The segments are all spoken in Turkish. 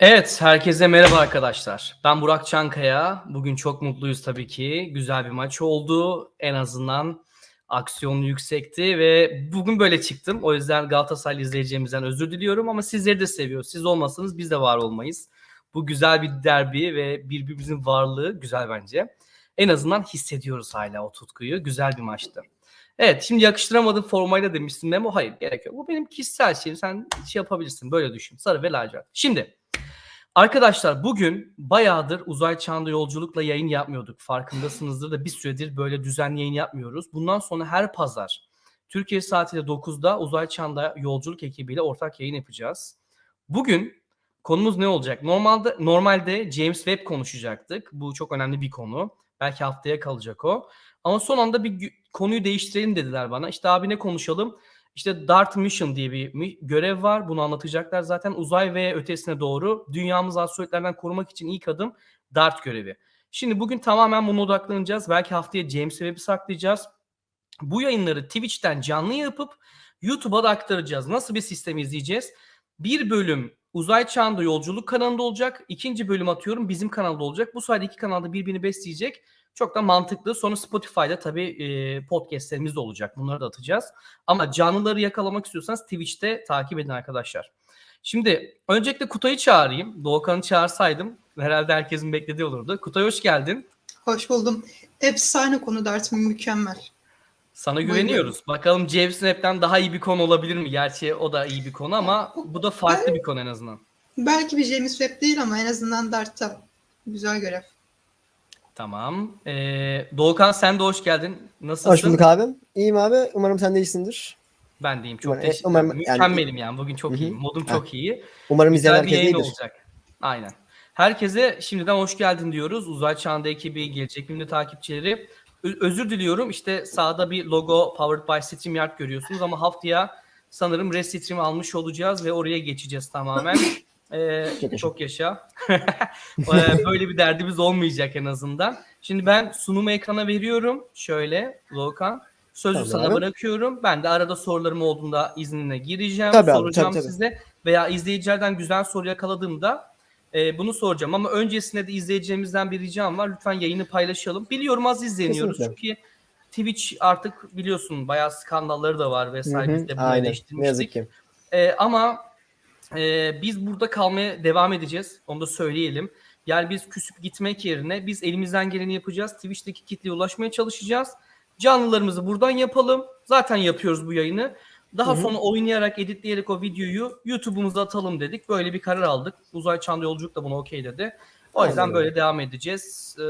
Evet, herkese merhaba arkadaşlar. Ben Burak Çankaya. Bugün çok mutluyuz tabii ki. Güzel bir maç oldu. En azından aksiyonu yüksekti ve bugün böyle çıktım. O yüzden Galatasaray izleyeceğimizden özür diliyorum ama sizleri de seviyoruz. Siz olmasanız biz de var olmayız. Bu güzel bir derbi ve birbirimizin varlığı güzel bence. En azından hissediyoruz hala o tutkuyu. Güzel bir maçtı. Evet şimdi yakıştıramadım formayla demiştin Memo. Hayır gerek yok. Bu benim kişisel şeyim. Sen şey yapabilirsin. Böyle düşün. Sarı ve lacivert. Şimdi Arkadaşlar bugün bayağıdır uzay çağında yolculukla yayın yapmıyorduk. Farkındasınızdır da bir süredir böyle düzenli yayın yapmıyoruz. Bundan sonra her pazar Türkiye saatiyle 9'da uzay çağında yolculuk ekibiyle ortak yayın yapacağız. Bugün konumuz ne olacak? Normalde normalde James Webb konuşacaktık. Bu çok önemli bir konu. Belki haftaya kalacak o. Ama son anda bir konuyu değiştirelim dediler bana. İşte abi ne konuşalım? İşte Dart Mission diye bir görev var. Bunu anlatacaklar zaten. Uzay ve ötesine doğru dünyamızı asteroidlerden korumak için ilk adım Dart görevi. Şimdi bugün tamamen buna odaklanacağız. Belki haftaya James Webb'i saklayacağız. Bu yayınları Twitch'ten canlı yapıp YouTube'a da aktaracağız. Nasıl bir sistem izleyeceğiz? Bir bölüm Uzay Çağında Yolculuk kanalında olacak. İkinci bölüm atıyorum bizim kanalda olacak. Bu sayede iki kanalda birbirini besleyecek. Çok da mantıklı. Sonra Spotify'da tabii e, podcastlerimiz de olacak. Bunları da atacağız. Ama canlıları yakalamak istiyorsanız Twitch'te takip edin arkadaşlar. Şimdi öncelikle Kutay'ı çağırayım. Doğukan'ı çağırsaydım herhalde herkesin beklediği olurdu. Kutay hoş geldin. Hoş buldum. Efsane konu Dart'ın mükemmel. Sana güveniyoruz. Buyurun. Bakalım James Snap'ten daha iyi bir konu olabilir mi? Gerçi o da iyi bir konu ama bu da farklı bir konu en azından. Belki bir James Webb değil ama en azından Dart'ta güzel görev. Tamam. Ee, Doğukan sen de hoş geldin. Nasılsın? Hoş bulduk abi. İyiyim abi. Umarım sen de iyisindir. Ben de iyiyim. Çok umarım, teşekkür ederim. Mükemmelim yani. Bugün çok iyiyim. Modum çok iyi. Umarım izleyen herkes iyidir. olacak. Aynen. Herkese şimdiden hoş geldin diyoruz. Uzay Çağında ekibi, gelecek bölümde takipçileri. Ö- özür diliyorum. İşte sağda bir logo Powered by StreamYard görüyorsunuz ama haftaya sanırım Restream almış olacağız ve oraya geçeceğiz tamamen. Ee, çok yaşa. Ee, böyle bir derdimiz olmayacak en azından. Şimdi ben sunumu ekrana veriyorum. Şöyle Volkan. Sözü tabii sana abi. bırakıyorum. Ben de arada sorularım olduğunda iznine gireceğim. Tabii soracağım abi, tabii, size. Tabii. Veya izleyicilerden güzel soru yakaladığımda e, bunu soracağım. Ama öncesinde de izleyeceğimizden bir ricam var. Lütfen yayını paylaşalım. Biliyorum az izleniyoruz. Kesinlikle. Çünkü Twitch artık biliyorsun bayağı skandalları da var vesaire. Biz de bunu Aynen. Ne yazık ki. E, ama ee, biz burada kalmaya devam edeceğiz. Onu da söyleyelim. Yani biz küsüp gitmek yerine biz elimizden geleni yapacağız. Twitch'teki kitleye ulaşmaya çalışacağız. Canlılarımızı buradan yapalım. Zaten yapıyoruz bu yayını. Daha Hı-hı. sonra oynayarak, editleyerek o videoyu YouTube'umuza atalım dedik. Böyle bir karar aldık. Uzay Çağında Yolculuk da bunu okey dedi. O yüzden böyle devam edeceğiz. Ee,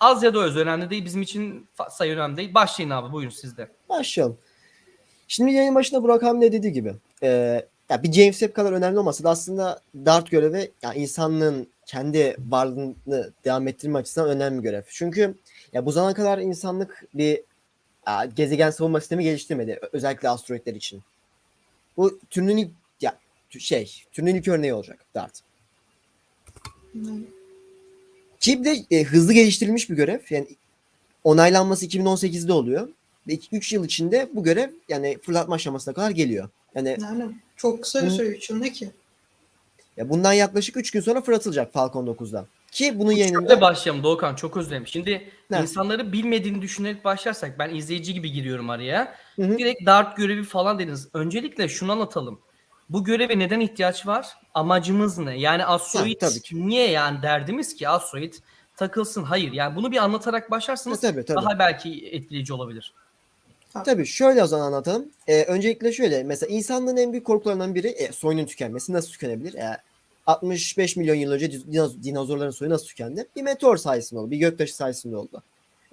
az ya da öz önemli değil. Bizim için sayı önemli değil. Başlayın abi buyurun sizde. Başlayalım. Şimdi yayın başında Burak ne dediği gibi. E, ya bir James Webb kadar önemli olmasa da aslında Dart görevi ya insanlığın kendi varlığını devam ettirme açısından önemli bir görev. Çünkü ya bu zamana kadar insanlık bir ya, gezegen savunma sistemi geliştirmedi. Özellikle asteroidler için. Bu türünün ilk, ya şey, türünün ilk örneği olacak Dart. Ki de e, hızlı geliştirilmiş bir görev. Yani onaylanması 2018'de oluyor. Ve 3 yıl içinde bu görev yani fırlatma aşamasına kadar geliyor. Yani, yani çok kısa bir süre 3 yıl ne ki? Ya bundan yaklaşık 3 gün sonra fırlatılacak Falcon 9'dan. Ki bunun yayınında... Şöyle başlayalım Doğukan çok özledim. Şimdi ne? insanları bilmediğini düşünerek başlarsak ben izleyici gibi giriyorum araya. Hı-hı. Direkt Dart görevi falan dediniz. Öncelikle şunu anlatalım. Bu göreve neden ihtiyaç var? Amacımız ne? Yani asteroid ha, niye yani derdimiz ki asteroid takılsın? Hayır yani bunu bir anlatarak başlarsanız ha, tabii, tabii. daha belki etkileyici olabilir. Tabii şöyle o zaman anlatalım. Ee, öncelikle şöyle mesela insanlığın en büyük korkularından biri e, soyunun tükenmesi. Nasıl tükenebilir? E, 65 milyon yıl önce dinozorların soyu nasıl tükendi? Bir meteor sayesinde oldu. Bir göktaşı sayesinde oldu.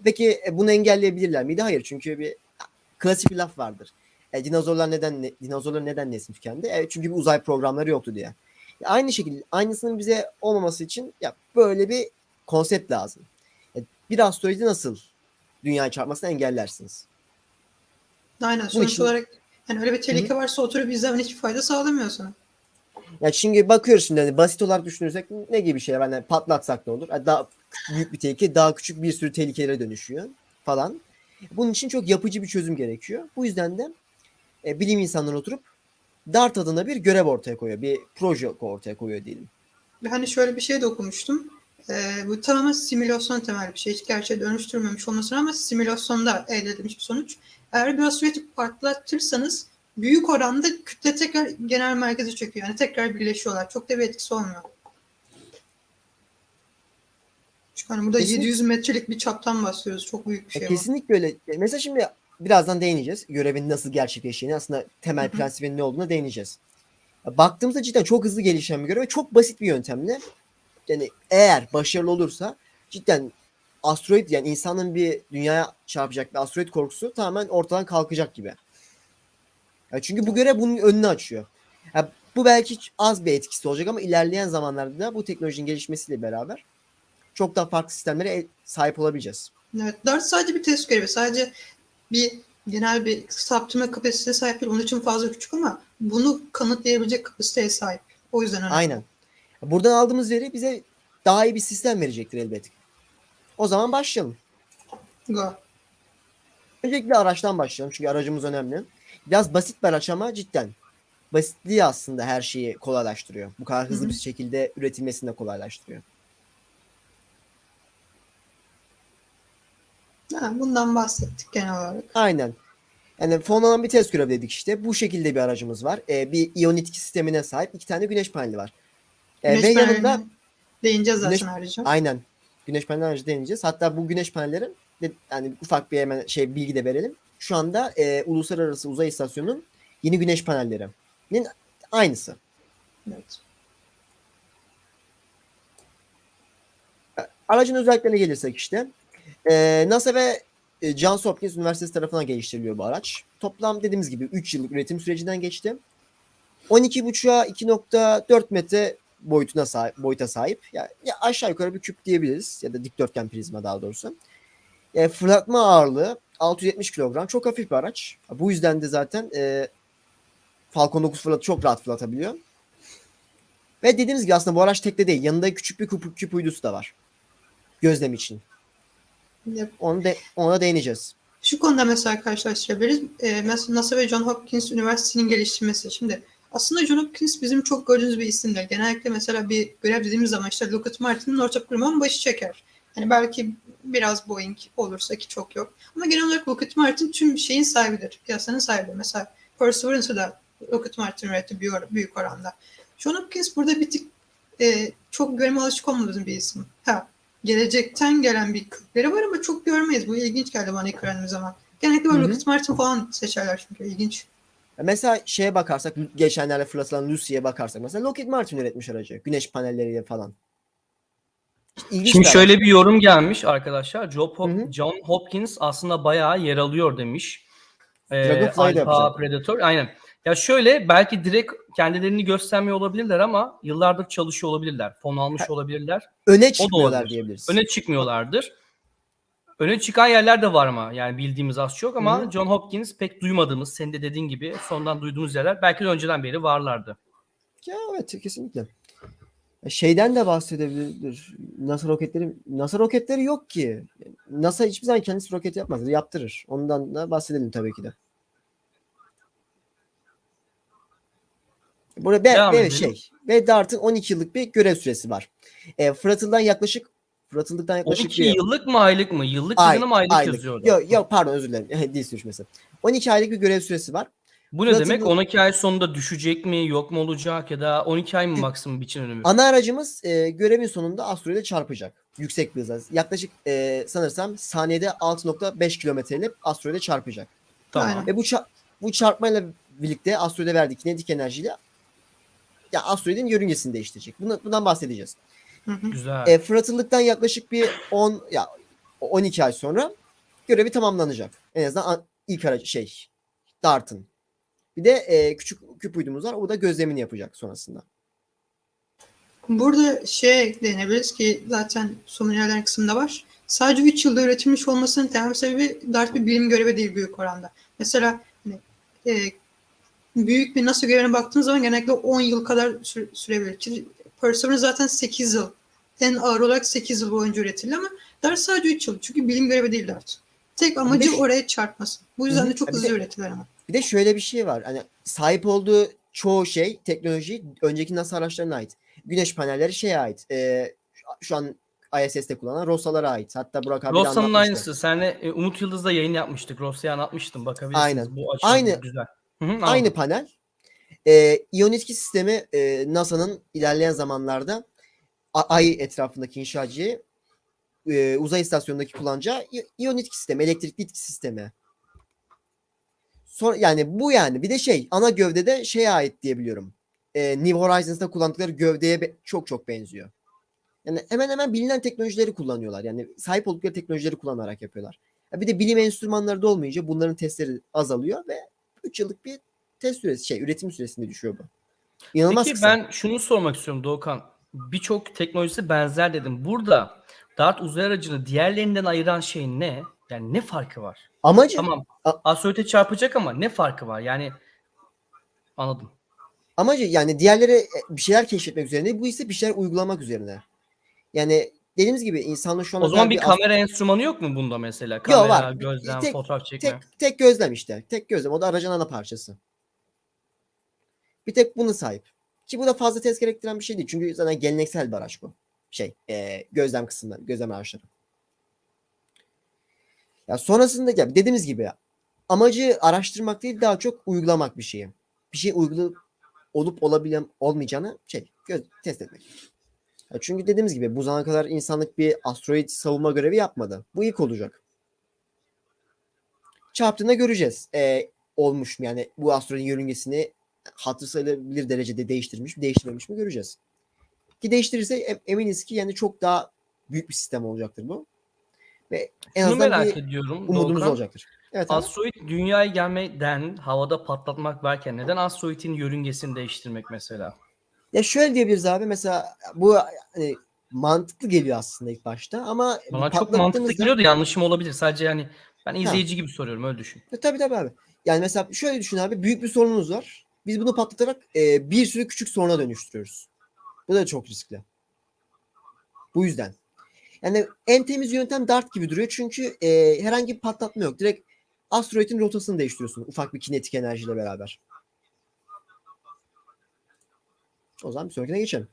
Peki e, bunu engelleyebilirler miydi? Hayır. Çünkü bir klasik bir laf vardır. E, dinozorlar neden ne, dinozorlar neden nesli tükendi? E, çünkü bir uzay programları yoktu diye. Ya, aynı şekilde aynısının bize olmaması için ya böyle bir konsept lazım. E, bir asteroidi nasıl dünyaya çarpmasını engellersiniz? Aynen. Sonuç için... olarak yani öyle bir tehlike Hı-hı. varsa oturup izlemen hiçbir fayda sağlamıyor sana. Ya çünkü bakıyoruz şimdi hani basit olarak düşünürsek ne gibi şeyler hani patlatsak ne olur? Yani daha büyük bir tehlike daha küçük bir sürü tehlikelere dönüşüyor falan. Bunun için çok yapıcı bir çözüm gerekiyor. Bu yüzden de e, bilim insanları oturup DART adına bir görev ortaya koyuyor. Bir proje ortaya koyuyor diyelim. Hani şöyle bir şey de okumuştum. Ee, bu tamamen simülasyon temel bir şey. Hiç gerçeğe dönüştürmemiş olmasına ama simülasyonda elde edilmiş bir sonuç. Eğer bir asteroidi patlatırsanız büyük oranda kütle tekrar genel merkeze çöküyor. Yani tekrar birleşiyorlar. Çok da bir etkisi olmuyor. Çünkü hani burada Kesinlikle. 700 metrelik bir çaptan bahsediyoruz. Çok büyük bir şey E, var. kesinlikle öyle. Mesela şimdi birazdan değineceğiz. Görevin nasıl gerçekleştiğini, aslında temel prensibinin ne olduğuna değineceğiz. Baktığımızda cidden çok hızlı gelişen bir görev ve çok basit bir yöntemle yani eğer başarılı olursa cidden asteroid yani insanın bir dünyaya çarpacak bir asteroid korkusu tamamen ortadan kalkacak gibi. Ya çünkü bu görev bunun önünü açıyor. Ya bu belki az bir etkisi olacak ama ilerleyen zamanlarda da bu teknolojinin gelişmesiyle beraber çok daha farklı sistemlere sahip olabileceğiz. Evet, Dart sadece bir test görevi. Sadece bir genel bir saptırma kapasitesine sahip değil. Onun için fazla küçük ama bunu kanıtlayabilecek kapasiteye sahip. O yüzden önemli. Aynen. Buradan aldığımız veri bize daha iyi bir sistem verecektir elbette. O zaman başlayalım. Go. Öncelikle araçtan başlayalım çünkü aracımız önemli. Biraz basit bir araç ama cidden basitliği aslında her şeyi kolaylaştırıyor. Bu kadar hızlı Hı hı. bir şekilde üretilmesini de kolaylaştırıyor. Ha, bundan bahsettik genel olarak. Aynen. Yani fonlanan bir test görevi dedik işte. Bu şekilde bir aracımız var. Ee, bir iyon etki sistemine sahip iki tane güneş paneli var. Ee, Güneş ve yanında değineceğiz zaten Güneş- ayrıca. Aynen. Güneş paneli aracı deneyeceğiz. Hatta bu güneş panellerin yani ufak bir hemen şey bilgi de verelim. Şu anda e, Uluslararası Uzay İstasyonu'nun yeni güneş panellerinin aynısı. Evet. Aracın özelliklerine gelirsek işte e, NASA ve e, Johns Hopkins Üniversitesi tarafından geliştiriliyor bu araç. Toplam dediğimiz gibi 3 yıllık üretim sürecinden geçti. 12.5'a 2.4 metre boyutuna sahip, boyuta sahip. Ya, ya aşağı yukarı bir küp diyebiliriz ya da dikdörtgen prizma daha doğrusu. E, fırlatma ağırlığı 670 kilogram. Çok hafif bir araç. Bu yüzden de zaten e, Falcon 9 fırlat çok rahat fırlatabiliyor. Ve dediğimiz gibi aslında bu araç tekte değil. Yanında küçük bir küp, küp uydusu da var. Gözlem için. Yap. Onu de, ona değineceğiz. Şu konuda mesela karşılaştırabiliriz. Ee, mesela NASA ve John Hopkins Üniversitesi'nin geliştirmesi. Şimdi aslında John Hopkins bizim çok gördüğümüz bir isimdir. Genellikle mesela bir görev dediğimiz zaman işte Lockheed Martin'in ortak kurumunun başı çeker. Hani belki biraz Boeing olursa ki çok yok. Ama genel olarak Lockheed Martin tüm şeyin sahibidir. Piyasanın sahibidir. Mesela Perseverance'ı da Lockheed Martin üretti büyük, büyük oranda. John Hopkins burada bir tık e, çok görme alışık olmadığımız bir isim. Ha, gelecekten gelen bir kökleri var ama çok görmeyiz. Bu ilginç geldi bana ilk öğrendiğim zaman. Genellikle böyle. Lockheed Martin falan seçerler çünkü ilginç. Mesela şeye bakarsak geçenlerde fırlatılan Lucy'ye bakarsak mesela Lockheed Martin üretmiş aracı. Güneş panelleriyle falan. İlginç Şimdi bir şöyle bir yorum gelmiş arkadaşlar. Job Hop- Hı hı. John Hopkins aslında bayağı yer alıyor demiş. Ee, Alpha. Predator. Aynen. Ya şöyle belki direkt kendilerini göstermiyor olabilirler ama yıllardır çalışıyor olabilirler. Fon almış olabilirler. öne çıkmıyorlar diyebiliriz. Öne çıkmıyorlardır. Öne çıkan yerler de var ama yani bildiğimiz az çok ama Hı hı. John Hopkins pek duymadığımız, senin de dediğin gibi sondan duyduğumuz yerler belki de önceden beri varlardı. Ya evet kesinlikle. Ya Şeyden de bahsedebilir. NASA roketleri NASA roketleri yok ki. NASA hiçbir zaman kendisi roket yapmaz. Yaptırır. Ondan da bahsedelim tabii ki de. Burada ve, ve şey ve Dart'ın 12 yıllık bir görev süresi var. E, Fıratıl'dan yaklaşık Fıratıl'dan yaklaşık 12 bir yıllık mı aylık mı? Yıllık ay, mı aylık, aylık. yazıyor orada? Yok yok pardon özür dilerim. Dil sürüşmesi. 12 aylık bir görev süresi var. Bu ne demek? bu- 12 ay sonunda düşecek mi? Yok mu olacak? Ya da 12 ay mı maksimum biçim önümü? Ana aracımız e, görevin sonunda asteroide çarpacak. Yüksek bir hızla. Yaklaşık e, sanırsam saniyede 6.5 kilometreyle asteroide çarpacak. Tamam. Aynen. Ve bu ça- bu çarpmayla birlikte asteroide verdiği kinetik enerjiyle ya asteroidin yörüngesini değiştirecek. Buna, bundan bahsedeceğiz. Hı hı. Güzel. E, fırlatıldıktan yaklaşık bir 10 ya 12 ay sonra görevi tamamlanacak. En azından an- ilk aracı şey Dart'ın. Bir de e, küçük küp uydumuz var. O da gözlemini yapacak sonrasında. Burada şey eklenebiliriz ki zaten somonyerlerin kısmında var. Sadece 3 yılda üretilmiş olmasının temel sebebi Dart bir bilim görevi değil büyük oranda. Mesela hani, e, büyük bir NASA görevine baktığınız zaman genellikle 10 yıl kadar süre- sürebilir. Perseverance zaten 8 yıl. En ağır olarak 8 yıl boyunca üretildi ama Dart sadece 3 yıl. Çünkü bilim görevi değil Dart. Tek amacı de- oraya çarpması. Bu yüzden de çok de- hızlı ürettiler ama. Bir de şöyle bir şey var. Hani sahip olduğu çoğu şey teknoloji önceki NASA araçlarına ait. güneş panelleri şeye ait. E, şu an ISS'te kullanılan Rosalara ait. Hatta Burak abi de anlatmıştı. aynısı. Senle e, Umut Yıldız'da yayın yapmıştık. Rossa'ya anlatmıştım. Bakabilirsiniz. Aynen. Bu açılım Aynı- güzel. Hı hı, Aynı panel. E, İyon 2 sistemi e, NASA'nın ilerleyen zamanlarda Ay etrafındaki inşacıyı e, uzay istasyonundaki kullanacağı İyon 2 sistemi, elektrikli itki sistemi. Sonra, yani bu yani. Bir de şey ana gövdede şeye ait diye biliyorum. E, New Horizons'ta kullandıkları gövdeye be- çok çok benziyor. Yani hemen hemen bilinen teknolojileri kullanıyorlar. Yani sahip oldukları teknolojileri kullanarak yapıyorlar. Ya bir de bilim enstrümanları da olmayınca bunların testleri azalıyor ve 3 yıllık bir test süresi şey üretim süresinde düşüyor bu. İnanılmaz Peki kısa. ben şunu sormak istiyorum Doğukan. Birçok teknolojisi benzer dedim. Burada Dart uzay aracını diğerlerinden ayıran şey ne? Yani ne farkı var? Amacı Tamam. Asteroide çarpacak ama ne farkı var? Yani anladım. amacı yani diğerleri e, bir şeyler keşfetmek üzerine bu ise bir şeyler uygulamak üzerine. Yani dediğimiz gibi insanla şu an O zaman özel bir kamera enstrümanı yok mu bunda mesela? Kamera, var. gözlem, Tek- fotoğraf çekme. tek tek gözlem işte. Tek gözlem o da aracın ana parçası. Bir tek bunu sahip. Ki bu da fazla test gerektiren bir şey değil. Çünkü zaten geleneksel bir araç bu. Şey, e, gözlem kısımları, gözlem araçları. Ya sonrasında ya dediğimiz gibi amacı araştırmak değil daha çok uygulamak bir şeyi. Bir şey uygulu olup olabilen olmayacağını şey göz, test etmek. Ya çünkü dediğimiz gibi bu zamana kadar insanlık bir asteroid savunma görevi yapmadı. Bu ilk olacak. Çarptığında göreceğiz. Ee, olmuş mu yani bu asteroidin yörüngesini hatır sayılabilir derecede değiştirmiş mi değiştirmemiş mi göreceğiz. Ki değiştirirse em- eminiz ki yani çok daha büyük bir sistem olacaktır bu. Ve en Şunu azından merak bir ediyorum. umudumuz Doğukan. olacaktır. Evet. Asteroid dünyaya gelmeden havada patlatmak varken neden asteroidin yörüngesini değiştirmek mesela? Ya şöyle diyebiliriz abi mesela bu hani mantıklı geliyor aslında ilk başta ama Bana çok mantıklı geliyor da yanlışım olabilir. Sadece yani ben izleyici gibi soruyorum öyle düşün. E, tabii tabii abi. Yani mesela şöyle düşün abi büyük bir sorunumuz var. Biz bunu patlatarak e, bir sürü küçük soruna dönüştürüyoruz. Bu da çok riskli. Bu yüzden. Yani en temiz yöntem dart gibi duruyor. Çünkü e, herhangi bir patlatma yok. Direkt asteroidin rotasını değiştiriyorsun. Ufak bir kinetik enerjiyle beraber. O zaman bir sonrakine geçelim.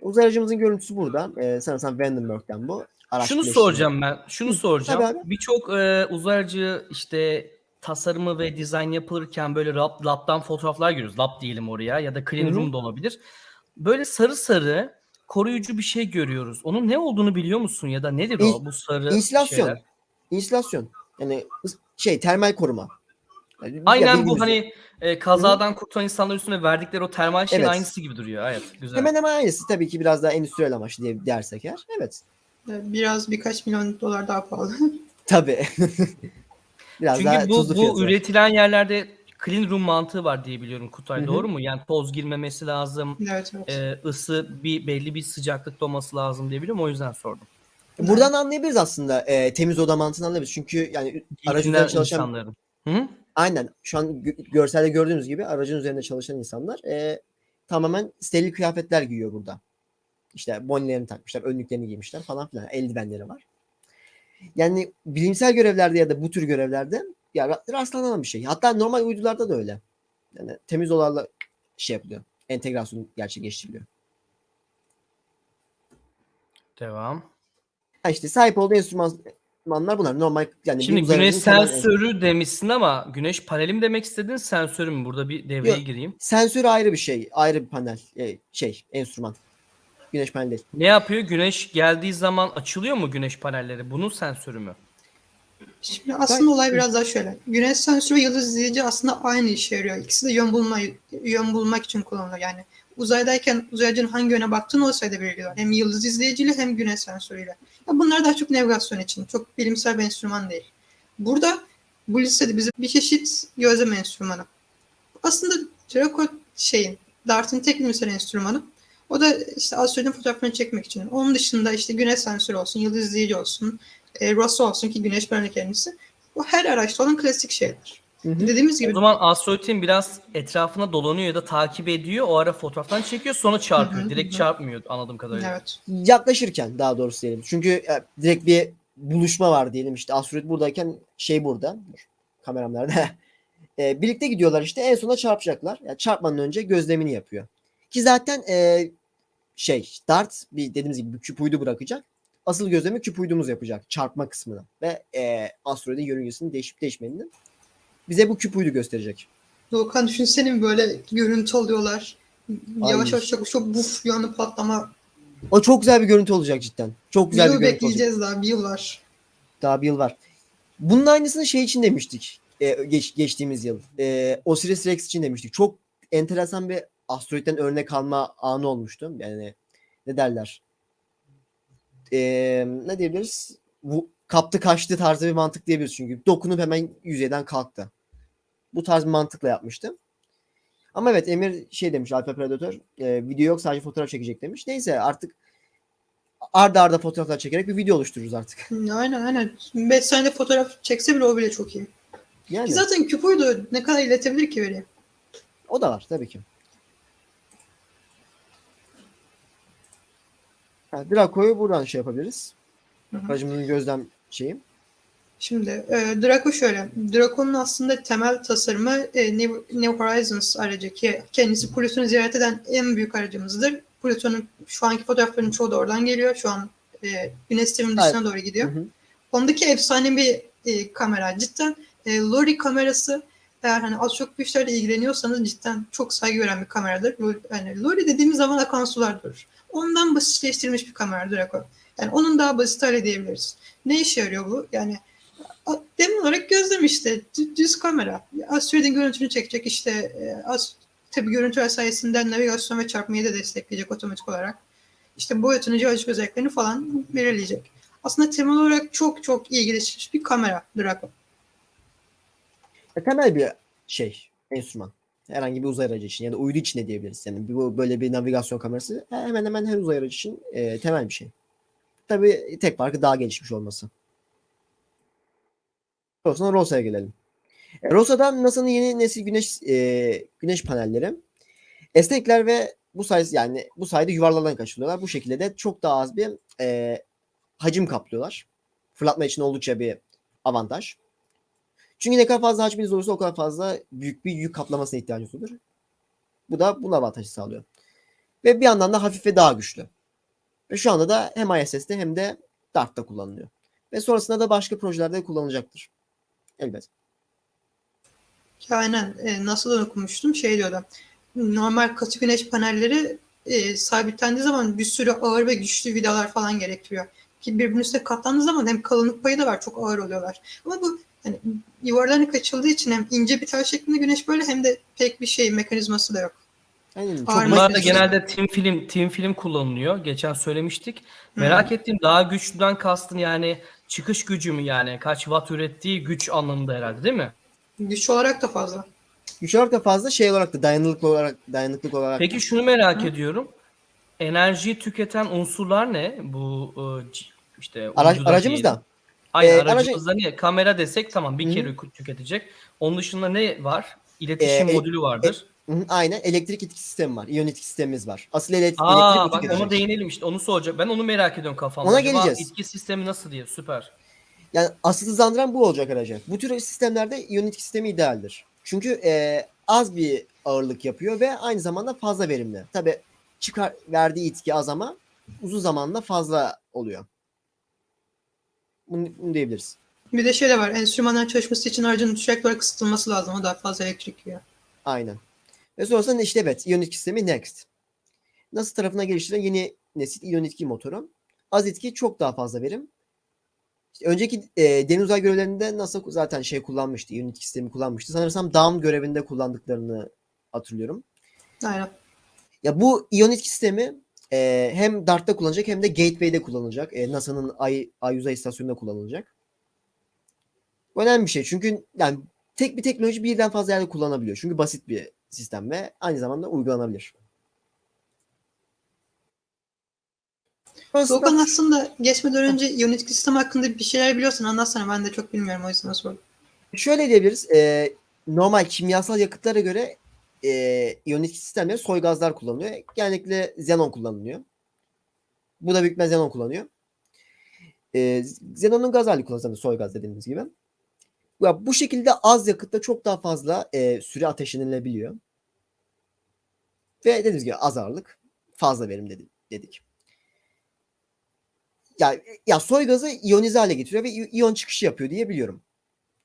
Uzay aracımızın görüntüsü burada. E, sanırsam Vandenberg'den bu. Araç Şunu soracağım ben. Şunu soracağım. Birçok e, uzay aracı işte tasarımı ve dizayn yapılırken böyle lab, lab'dan fotoğraflar görüyoruz. Lab diyelim oraya ya da clean room da olabilir. Böyle sarı sarı koruyucu bir şey görüyoruz. Onun ne olduğunu biliyor musun ya da nedir o İn- bu sarı İnsilasyon. şeyler? Yani şey termal koruma. Yani ya Aynen bu hani e, kazadan kurtulan insanlar üstüne verdikleri o termal şeyin Evet. aynısı gibi duruyor. Evet, güzel. Hemen hemen aynısı. Tabii ki biraz daha endüstriyel amaçlı diye dersek eğer. Evet. Biraz birkaç milyon dolar daha pahalı. Tabii. biraz daha Çünkü bu, tuzlu bu var. üretilen yerlerde clean room mantığı var diye biliyorum Kutay. Hı hı. Doğru mu? Yani toz girmemesi lazım. evet evet. e, ısı bir belli bir sıcaklıkta olması lazım diye biliyorum. O yüzden sordum. Buradan anlayabiliriz aslında e, temiz oda mantığını anlayabiliriz. Çünkü yani aracın üzerinde çalışan insanların. Hı hı. aynen şu an gö- görselde gördüğünüz gibi aracın üzerinde çalışan insanlar e, tamamen steril kıyafetler giyiyor burada. İşte bonilerini takmışlar, önlüklerini giymişler falan filan. Eldivenleri var. Yani bilimsel görevlerde ya da bu tür görevlerde ya ra- rastlanan bir şey. Hatta normal uydularda da öyle. Yani temiz odalarla şey yapılıyor. Entegrasyon gerçekleştiriliyor. Devam. Ha işte sahip olduğu enstrümanlar bunlar. Normal yani Şimdi güneş sensörü demişsin ama güneş paneli mi demek istedin sensörü mü? Burada bir devreye Yok. gireyim. Sensör ayrı bir şey. Ayrı bir panel. e, şey, enstrüman. Güneş paneli değil. Ne yapıyor? Güneş geldiği zaman açılıyor mu güneş panelleri? Bunun sensörü mü? Şimdi aslında olay biraz daha şöyle. Güneş sensörü ve yıldız izleyici aslında aynı işe yarıyor. İkisi de yön bulma yön bulmak için kullanılıyor. Yani uzaydayken uzaycının hangi yöne baktığını o sayede belirliyor. Hem yıldız izleyiciyle hem güneş sensörüyle. Ya bunlar daha çok navigasyon için. Çok bilimsel bir enstrüman değil. Burada bu listede bize bir çeşit gözlem enstrümanı. Aslında Draco şeyin, Dart'ın tek bilimsel enstrümanı. O da işte asteroidin fotoğraflarını çekmek için. Onun dışında işte güneş sensörü olsun, yıldız izleyici olsun, e, Rosso olsun ki güneş paneli kendisi. Bu her araçta olan klasik şeyler. Hı hı. Dediğimiz O gibi zaman asteroidin biraz etrafına dolanıyor ya da takip ediyor. O ara fotoğraftan çekiyor sonra çarpıyor. Hı hı, Direkt hı. çarpmıyor anladığım kadarıyla. evet. Yaklaşırken daha doğrusu diyelim. Çünkü e, direkt bir buluşma var diyelim. İşte asteroid buradayken şey burada. Dur, kameram nerede? E, birlikte gidiyorlar işte en sona çarpacaklar. Yani çarpmadan önce gözlemini yapıyor. Ki zaten e, şey Dart bir dediğimiz gibi bir küp uydu bırakacak. Asıl gözlemi küp uydumuz yapacak çarpma kısmını ve e, asteroidin yörüngesinin değişip değişmediğini bize bu küp uydu gösterecek. Doğukan düşünsene bir böyle görüntü alıyorlar. Yavaş yavaş çok, çok buf bir anda patlama. O çok güzel bir görüntü olacak cidden. Çok Bir güzel bir yıl görüntü olacak. bekleyeceğiz daha bir yıl var. Daha bir yıl var. Bunun aynısını şey için demiştik. e, geç, geçtiğimiz yıl. E, Osiris Rex için demiştik. Çok enteresan bir asteroitten örnek alma anı olmuştu. Yani ne derler? E, ne diyebiliriz? Bu kaptı kaçtı tarzı bir mantık diyebiliriz çünkü. Dokunup hemen yüzeyden kalktı. Bu tarz bir mantıkla yapmıştım. Ama evet Emir şey demiş Alfa Predator e, video yok sadece fotoğraf çekecek demiş. Neyse artık arda arda fotoğraflar çekerek bir video oluştururuz artık. Aynen aynen. 5 saniyede fotoğraf çekse bile o bile çok iyi. Yani Ki zaten küp uydu ne kadar iletebilir ki veriyi? o da var tabii ki. Ha, Draco'yu buradan şey yapabiliriz. Hı hı. Aracımızın gözlem şeyi. Şimdi e, Draco şöyle. Draco'nun aslında temel tasarımı e, New, New Horizons aracı ki kendisi Plüton'u ziyaret eden en büyük aracımızdır. Plüton'un şu anki fotoğrafların çoğu da oradan geliyor. Şu an e, Güneş sisteminin dışına Evet. doğru Hı gidiyor. hı. Ondaki efsane bir e, kamera. Cidden e, Lori kamerası eğer hani az çok bu işlerle ilgileniyorsanız cidden çok saygı gören bir kameradır. Yani Lori dediğimiz zaman akan sular durur. Ondan basitleştirilmiş bir kamera Draco. Yani onun daha basit hale diyebiliriz. Ne işe yarıyor bu? Yani a- dem olarak gözlem işte. Dü- Düz kamera. Asteroidin görüntünü çekecek işte. E, az, tabii görüntüler sayesinde navigasyon ve çarpmayı da destekleyecek otomatik olarak. İşte boyutunu, jeolojik özelliklerini falan belirleyecek. Aslında temel olarak çok çok iyi geliştirilmiş bir kamera Draco. Ya, temel bir şey, enstrüman. Herhangi bir uzay aracı için ya da uydu için de diyebiliriz. Yani bu böyle bir navigasyon kamerası hemen hemen her uzay aracı için e, temel bir şey. Tabii tek farkı daha gelişmiş olması. Sonra Rosa'ya gelelim. E, Rosa'dan NASA'nın yeni nesil güneş e, güneş panelleri esnekler ve bu sayede yani bu sayede yuvarlardan kaçırıyorlar. Bu şekilde de çok daha az bir e, hacim kaplıyorlar. Fırlatma için oldukça bir avantaj. Çünkü ne kadar fazla hacminiz olursa o kadar fazla büyük bir yük kaplamasına ihtiyacınız olur. Bu da bunun avantajı sağlıyor. Ve bir yandan da hafif ve daha güçlü. Ve şu anda da hem ISS'te hem de DART'ta kullanılıyor. Ve sonrasında da başka projelerde kullanılacaktır. Elbet. Ki aynen e, nasıl okumuştum şey diyordu. Normal katı güneş panelleri e, sabitlendiği zaman bir sürü ağır ve güçlü vidalar falan gerektiriyor. Ki birbirinin üstüne katlandığı zaman hem kalınlık payı da var çok ağır oluyorlar. Ama bu hani yuvarlarını kaçıldığı için hem ince bir tel şeklinde güneş böyle hem de pek bir şey mekanizması da yok. Aynen. Çok Ağır basit Bunlar da bir şey. genelde team film team film kullanılıyor. Geçen söylemiştik. Merak ettiğim daha güçlüden kastın yani çıkış gücü mü yani kaç watt ürettiği güç anlamında herhalde değil mi? Güç olarak da fazla. Güç olarak da fazla şey olarak da dayanıklılık olarak dayanıklık olarak Peki şunu merak ediyorum. Enerjiyi tüketen unsurlar ne? Bu e, işte Araç, uyduda aracımız diyelim. da Aynen Ee, aracımızda ne? Kamera desek tamam bir Hı kere tüketecek. Onun dışında ne var? İletişim Ee, e- modülü vardır. Hı hı, aynen elektrik etki sistemi var. İyonik sistemimiz var. Asıl ele- elektrik Aa bak ona değinelim işte onu soracak. Ben onu merak ediyorum kafamda. Ona Acaba geleceğiz. itki sistemi nasıl diye süper. Yani asıl hızlandıran bu olacak aracı. Bu tür sistemlerde iyonik sistemi idealdir. Çünkü e, az bir ağırlık yapıyor ve aynı zamanda fazla verimli. Tabi çıkar verdiği itki az ama uzun zamanda fazla oluyor. Bunu, bunu diyebiliriz. Bir de şey de var. Enstrümanların çalışması için aracın sürekli olarak ısıtılması lazım. O daha fazla elektrik yiyor. Aynen. Ve sonrasında işte evet iyonik sistemi next. Nasıl tarafına geliştirilen yeni nesil iyonik motoru. Az itki çok daha fazla verim. İşte önceki e, deniz uzay görevlerinde NASA zaten şey kullanmıştı. iyonik sistemi kullanmıştı. Sanırsam Dawn görevinde kullandıklarını hatırlıyorum. Aynen. Ya bu iyon etki sistemi e, hem DART'ta kullanılacak hem de Gateway'de kullanılacak. E, NASA'nın Ay, Ay uzay istasyonunda kullanılacak. Bu önemli bir şey. Çünkü yani tek bir teknoloji birden fazla yerde kullanabiliyor. Çünkü basit bir sistem ve aynı zamanda uygulanabilir. Doğukan aslında geçmeden önce iyonik sistem hakkında bir şeyler biliyorsun anlatsana ben de çok bilmiyorum o yüzden sordum. Şöyle diyebiliriz. e, normal kimyasal yakıtlara göre e, iyonik sistemleri soy gazlar kullanılıyor. Genellikle xenon kullanılıyor. Bu da büyük ihtimalle xenon kullanıyor. E, xenonun gaz hali kullanılıyor soy gaz dediğimiz gibi. Ya, bu şekilde az yakıtta çok daha fazla e, süre ateşlenilebiliyor. Ve dediğimiz gibi az ağırlık fazla verim dedi, dedik. Ya, ya soy gazı iyonize hale getiriyor ve iyon çıkışı yapıyor diye biliyorum.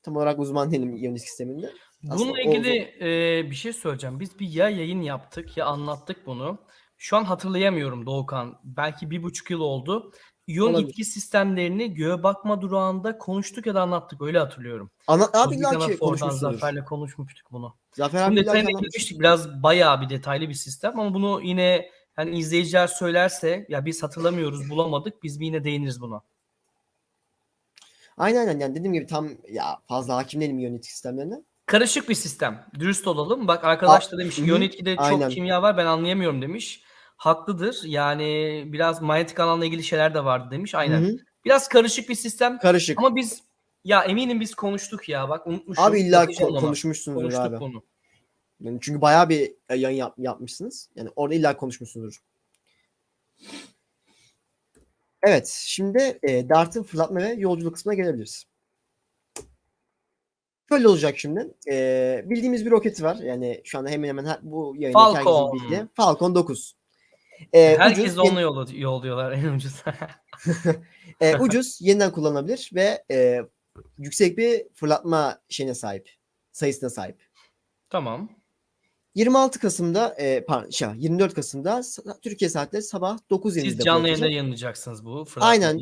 Tam olarak uzman değilim iyonik sisteminde. Aslında Bununla ilgili e, bir şey söyleyeceğim. Biz bir ya yayın yaptık ya anlattık bunu. Şu an hatırlayamıyorum Doğukan. Belki bir buçuk yıl oldu. İyon Olabilir. itki sistemlerini göğe bakma durağında konuştuk ya da anlattık. Öyle hatırlıyorum. Ana, abi ki konuşmuşsunuz. Zafer'le konuşmuştuk bunu. Zafer abi detayına girmiştik. Biraz bayağı bir detaylı bir sistem ama bunu yine yani izleyiciler söylerse ya biz hatırlamıyoruz bulamadık biz bir yine değiniriz buna. Aynen aynen yani dediğim gibi tam ya fazla hakim değilim iyonik sistemlerine. Karışık bir sistem. Dürüst olalım. Bak arkadaş da demiş hı hı. etkide çok Aynen. kimya var ben anlayamıyorum demiş. Haklıdır. Yani biraz manyetik alanla ilgili şeyler de vardı demiş. Aynen. Hı hı. Biraz karışık bir sistem Karışık. ama biz ya eminim biz konuştuk ya. Bak unutmuşum. abi illa ki Bakacağım ko- konuşmuşsunuzdur Konuştuk abi. bunu. Yani çünkü bayağı bir e, yayın yap- yapmışsınız. Yani orada illa konuşmuşsunuzdur. Evet, şimdi e, Dart'ın fırlatma ve yolculuk kısmına gelebiliriz. Şöyle olacak şimdi. E, bildiğimiz bir roketi var. Yani şu anda hemen hemen her, bu yayındaki Falcon. herkesin bildiği. Falcon 9. E, Herkes ucuz, onunla yol, yolluyorlar en ucuz. e, ucuz, yeniden kullanılabilir ve e, yüksek bir fırlatma şeyine sahip. Sayısına sahip. tamam. 26 Kasım'da e, pardon, şey, 24 Kasım'da Türkiye saatleri sabah 9.20'de Siz canlı yayında yayınlayacaksınız bu Aynen.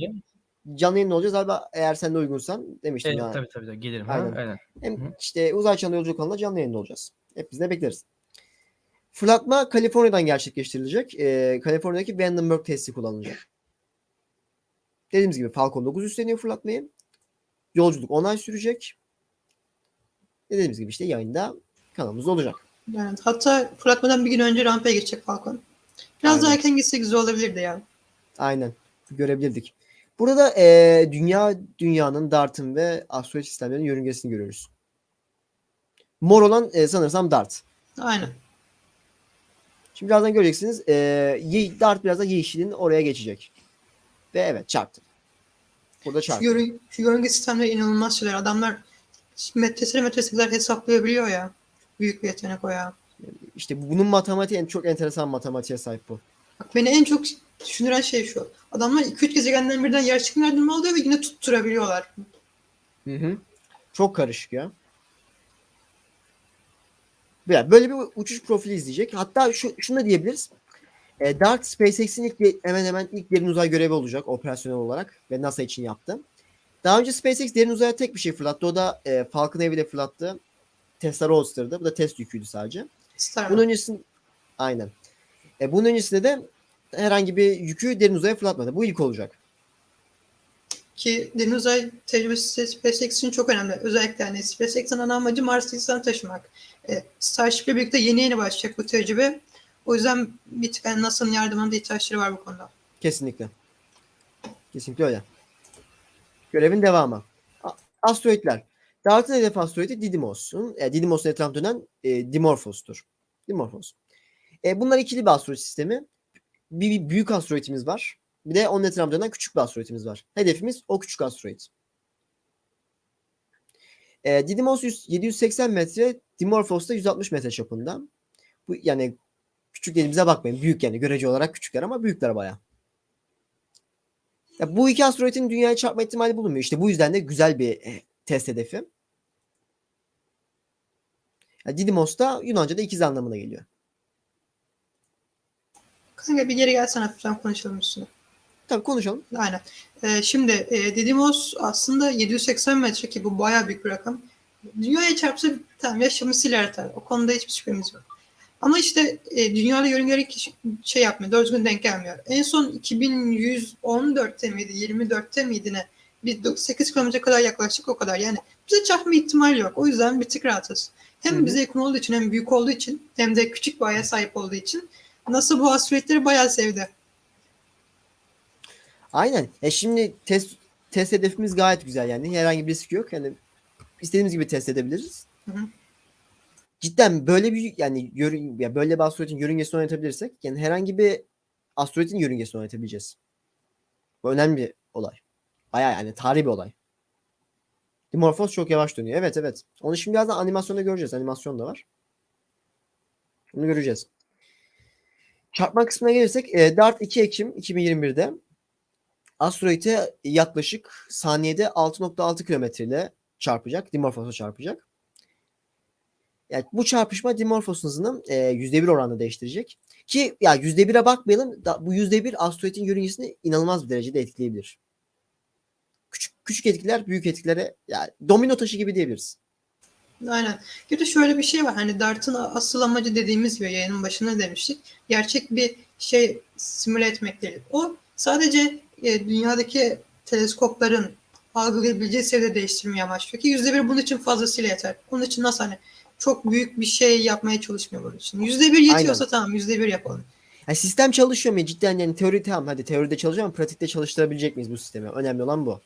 Canlı yayında olacağız abi eğer sen de uygunsan demiştim Evet, ya. tabii tabii tabii. Gelirim. ha, Aynen. Aynen. Hem Hı. işte uzay çağında yolculuk kanalında canlı yayında olacağız. Hep biz de bekleriz. Fırlatma Kaliforniya'dan gerçekleştirilecek. Ee, Kaliforniya'daki Vandenberg testi kullanılacak. Dediğimiz gibi Falcon 9 üstleniyor fırlatmayı. Yolculuk 10 ay sürecek. Dediğimiz gibi işte yayında kanalımızda olacak. Yani hatta fırlatmadan bir gün önce rampaya geçecek Falcon. Biraz daha Aynen. erken gitse güzel olabilirdi ya. Aynen. Görebilirdik. Burada ee, dünya dünyanın Dart'ın ve asteroid sistemlerinin yörüngesini görüyoruz. Mor olan ee, sanırsam Dart. Aynen. Şimdi birazdan göreceksiniz. E, Dart biraz da yeşilin oraya geçecek. Ve evet çarptı. Burada Şu, çarptı. yörün, şu yörünge sistemleri inanılmaz şeyler. Adamlar metresine metresine kadar hesaplayabiliyor ya. Büyük bir yetenek o ya. İşte bu- bunun matematiği en çok enteresan matematiğe sahip bu. Bak beni en çok düşündüren şey şu. Adamlar 2-3 gezegenden birden yer çekimler alıyor ve yine tutturabiliyorlar. Hı hı. Çok karışık ya. Ya Böyle bir uçuş profili izleyecek. Hatta şu, şunu da diyebiliriz. E, Dart SpaceX'in ilk hemen hemen ilk derin uzay görevi olacak operasyonel olarak ve NASA için yaptı. Daha önce SpaceX derin uzaya tek bir şey fırlattı. O da e, Falcon Heavy ile fırlattı. Tesla Roadster'dı. Bu da test yüküydü sadece. Star Bunun öncesinde aynen. E, bunun öncesinde de herhangi bir yükü derin uzaya fırlatmadı. Bu ilk olacak. Ki derin uzay tecrübesi SpaceX için çok önemli. Özellikle hani SpaceX'in ana amacı Mars'a insan taşımak. E, Starship'le birlikte yeni yeni başlayacak bu tecrübe. O yüzden bir tık yani NASA'nın yardımına da ihtiyaçları var bu konuda. Kesinlikle. Kesinlikle öyle. Görevin devamı. Asteroidler. Dart'ın hedef asteroidi Didymos'un, e, Didymos'un etrafında dönen e, Dimorphos'tur. Dimorphos. E, bunlar ikili bir asteroid sistemi. Bir, bir büyük asteroidimiz var. Bir de onun etrafında dönen küçük bir asteroidimiz var. Hedefimiz o küçük asteroid. E, Didymos 100 780 metre, Dimorphos da 160 metre çapında. Bu yani küçük dediğimize bakmayın. Büyük yani görece olarak küçükler ama büyükler bayağı. Ya bu iki asteroidin dünyaya çarpma ihtimali bulunmuyor. İşte bu yüzden de güzel bir eh, test hedefi. Didymos da Yunanca'da ikiz anlamına geliyor. Kanka bir geri gelsene hafiften konuşalım üstüne. Tabii konuşalım. Aynen. Ee, şimdi e, Didymos aslında 780 metre ki bu bayağı büyük bir rakam. Dünyaya çarpsa tamam yaşamı siler atar. O konuda hiçbir şüphemiz yok. Ama işte e, dünyada yörüngelik şey yapmıyor. Doğru düzgün denk gelmiyor. En son 2114'te miydi? 24'te miydi ne? Bir 8 kilometre kadar yaklaştık o kadar. Yani bize çarpma ihtimali yok. O yüzden bir tık rahatız. Hem Hı hı. bize yakın olduğu için hem büyük olduğu için hem de küçük bir aya sahip olduğu için NASA bu asteroidleri bayağı sevdi. Aynen. E şimdi test test hedefimiz gayet güzel yani. Herhangi bir risk yok. Yani istediğimiz gibi test edebiliriz. Hı hı. Cidden böyle bir yani yörün, ya böyle bir asteroidin yörüngesini oynatabilirsek yani herhangi bir asteroidin yörüngesini oynatabileceğiz. Bu önemli bir olay. Bayağı yani tarihi bir olay. Dimorphos çok yavaş dönüyor. Evet evet. Onu şimdi birazdan animasyonda göreceğiz. Animasyon da var. Bunu göreceğiz. Çarpma kısmına gelirsek e, Dart 2 Ekim 2021'de asteroide yaklaşık saniyede 6.6 kilometre ile çarpacak. Dimorphos'a çarpacak. Yani bu çarpışma Dimorphos'un hızını e, %1 oranında değiştirecek. Ki ya %1'e bakmayalım. Da, bu %1 asteroidin yörüngesini inanılmaz bir derecede etkileyebilir. Küçük küçük etkiler büyük etkilere yani domino taşı gibi diyebiliriz. Aynen. Bir de şöyle bir şey var. Hani Dart'ın asıl amacı dediğimiz gibi yayının başında demiştik. Gerçek bir şey simüle etmek değil. O sadece e, dünyadaki teleskopların algılayabileceği seviyede değiştirmeyi amaçlıyor ki yüzde bir bunun için fazlasıyla yeter. Onun için nasıl hani çok büyük bir şey yapmaya çalışmıyor bunun için. Yüzde bir yetiyorsa tamam yüzde bir yapalım. Yani sistem çalışıyor mu? Cidden yani teori tamam hadi teoride çalışıyor ama pratikte çalıştırabilecek miyiz bu sistemi? Önemli olan bu.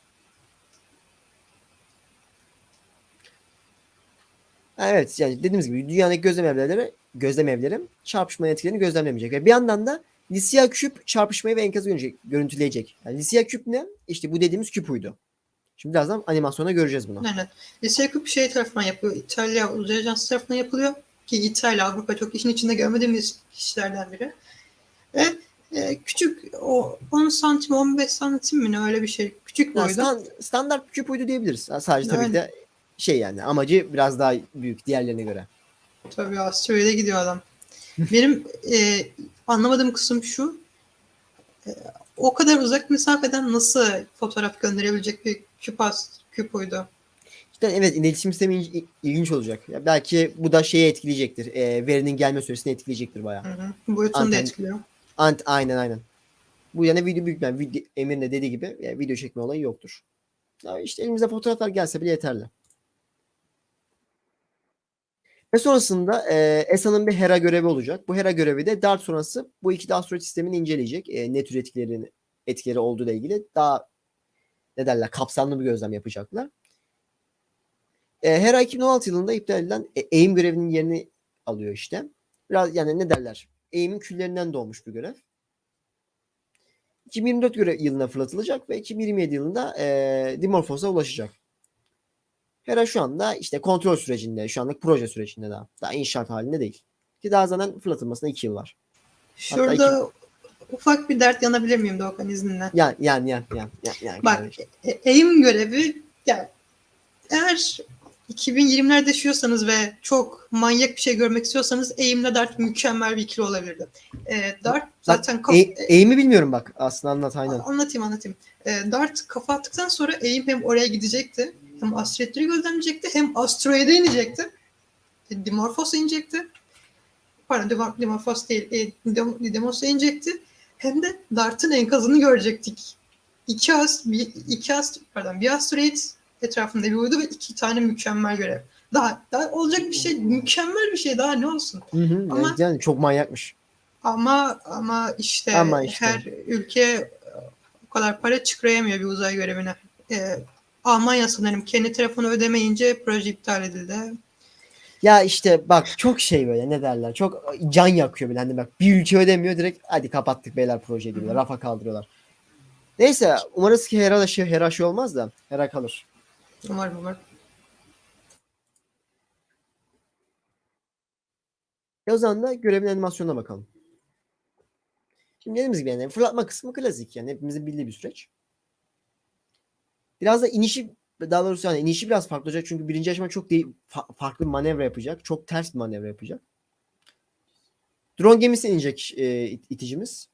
Evet yani dediğimiz gibi dünyadaki gözlem evleri, gözlem evleri çarpışmanın etkilerini gözlemlemeyecek. Ve bir yandan da Lysia küp çarpışmayı ve enkazı görüntüleyecek. Yani Lysia küp ne? İşte bu dediğimiz küp uydu. Şimdi birazdan animasyona göreceğiz bunu. Aynen. Lise Küp şey tarafından yapıyor. İtalya Uzay Ajansı tarafından yapılıyor. Ki İtalya, Avrupa çok işin içinde görmediğimiz kişilerden biri. Ve e, küçük o 10 santim 15 santim mi ne öyle bir şey. Küçük boyda. stan- standart küp uydu diyebiliriz. Sadece tabii ki de şey yani amacı biraz daha büyük diğerlerine göre. Tabii asteroide gidiyor adam. Benim e, anlamadığım kısım şu. E, o kadar uzak mesafeden nasıl fotoğraf gönderebilecek bir küp, as, küp uydu? İşte evet iletişim sistemi il- ilginç olacak. Ya belki bu da şeyi etkileyecektir. E, verinin gelme süresini etkileyecektir bayağı. Hı hı. Boyutunu da Anten- etkiliyor. Ant, aynen aynen. Bu yani video büyük yani video, Emir'in de dediği gibi yani video çekme olayı yoktur. Ya işte elimize fotoğraflar gelse bile yeterli. Ve sonrasında e, ESA'nın bir HERA görevi olacak. Bu HERA görevi de DART sonrası bu iki asteroid sistemini inceleyecek. E, ne tür etkilerini, etkileri olduğu ile ilgili daha ne derler kapsamlı bir gözlem yapacaklar. E, HERA 2016 yılında iptal edilen e, AIM görevinin yerini alıyor işte. Biraz yani ne derler? AIM'in küllerinden doğmuş bir görev. 2024 göre yılına fırlatılacak ve 2027 yılında e, Dimorphos'a ulaşacak. Hera şu anda işte kontrol sürecinde, şu anlık proje sürecinde daha. Daha inşaat halinde değil. Ki daha zaten fırlatılmasına 2 yıl var. Şurada ufak bir dert yanabilir miyim Doğukan izninle? Yani yani yani yani yani. yani Bak kardeşim. e- AIM görevi yani eğer 2020'lerde yaşıyorsanız ve çok manyak bir şey görmek istiyorsanız AIM'le Dart mükemmel bir ikili olabilirdi. E, Dart zaten kaf- E, eğimi bilmiyorum bak. Aslında anlat aynen. anlatayım anlatayım. E, Dart kafa attıktan sonra AIM hem oraya gidecekti hem asteroidleri gözlemleyecekti hem asteroide inecekti. E, Dimorphos'a inecekti. Pardon Dimor- Dimorphos değil. E, Dimorphos'a inecekti. Hem de Dart'ın enkazını görecektik. İki, ast bir, iki ast pardon, bir asteroid etrafında bir uydu ve iki tane mükemmel görev. Daha, daha olacak bir şey, mükemmel bir şey daha ne olsun. Hı hı, Ama- yani çok manyakmış. Ama ama işte, Ama işte. her ülke kadar para çıkarayamıyor bir uzay görevine. Ee, Almanya sanırım kendi tarafını ödemeyince proje iptal edildi. Ya işte bak çok şey böyle ne derler. Çok can yakıyor bile. Hani bak bir ülke ödemiyor direkt hadi kapattık beyler projeyi diyorlar. Rafa kaldırıyorlar. Neyse umarız ki Hera da şey, Hera şey olmaz da Hera kalır. Umarım umarım. E o zaman da görevin animasyonuna bakalım. Şimdi dediğimiz gibi yani fırlatma kısmı klasik yani hepimizin bildiği bir süreç. Biraz da inişi daha doğrusu yani inişi biraz farklı olacak çünkü birinci aşama çok değil, fa- farklı bir manevra yapacak. Çok ters bir manevra yapacak. Drone gemisi inecek e, it- iticimiz.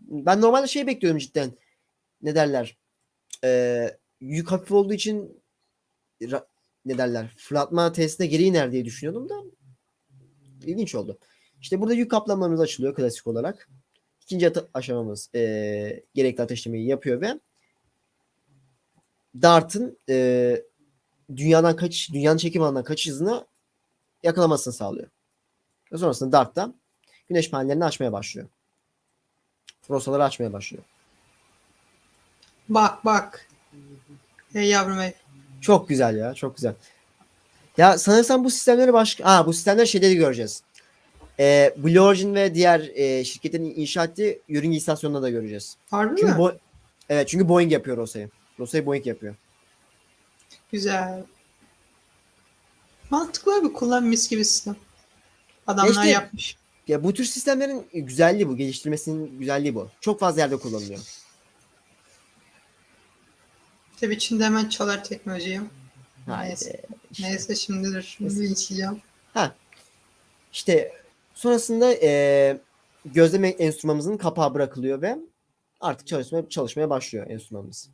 Ben normalde şey bekliyorum cidden. Ne derler? E, yük hafif olduğu için ne derler? Fırlatma testine geri iner diye düşünüyordum da ilginç oldu. İşte burada yük kaplamalarımız açılıyor klasik olarak. İkinci aşamamız e, gerekli ateşlemeyi yapıyor ve Dart'ın e, dünyadan kaçış, dünyanın çekim alanından kaçış hızını yakalamasını sağlıyor. Ve sonrasında Dart da güneş panellerini açmaya başlıyor. Rosaları açmaya başlıyor. Bak bak. Ey yavrum ey. Çok güzel ya, çok güzel. Ya sanırsam bu sistemleri başka... Aa bu sistemleri şeyde de göreceğiz. Ee, Blue Origin ve diğer e, şirketlerin inşa ettiği yörünge istasyonunda da göreceğiz. Harbi Çünkü mi? Bo- evet çünkü Boeing yapıyor Rosa'yı. Rosa'yı Boeing yapıyor. Güzel. Mantıklı bir kullan mis gibi sistem. Adamlar İşte- yapmış. Ya bu tür sistemlerin güzelliği bu. Geliştirmesinin güzelliği bu. Çok fazla yerde kullanılıyor. Tabii Çin'de hemen çalar teknolojiyi. Neyse. Neyse şimdidir. Şimdi linçleyeceğim. İşte sonrasında eee gözleme enstrümanımızın kapağı bırakılıyor ve artık çalışmaya çalışmaya başlıyor enstrümanımız.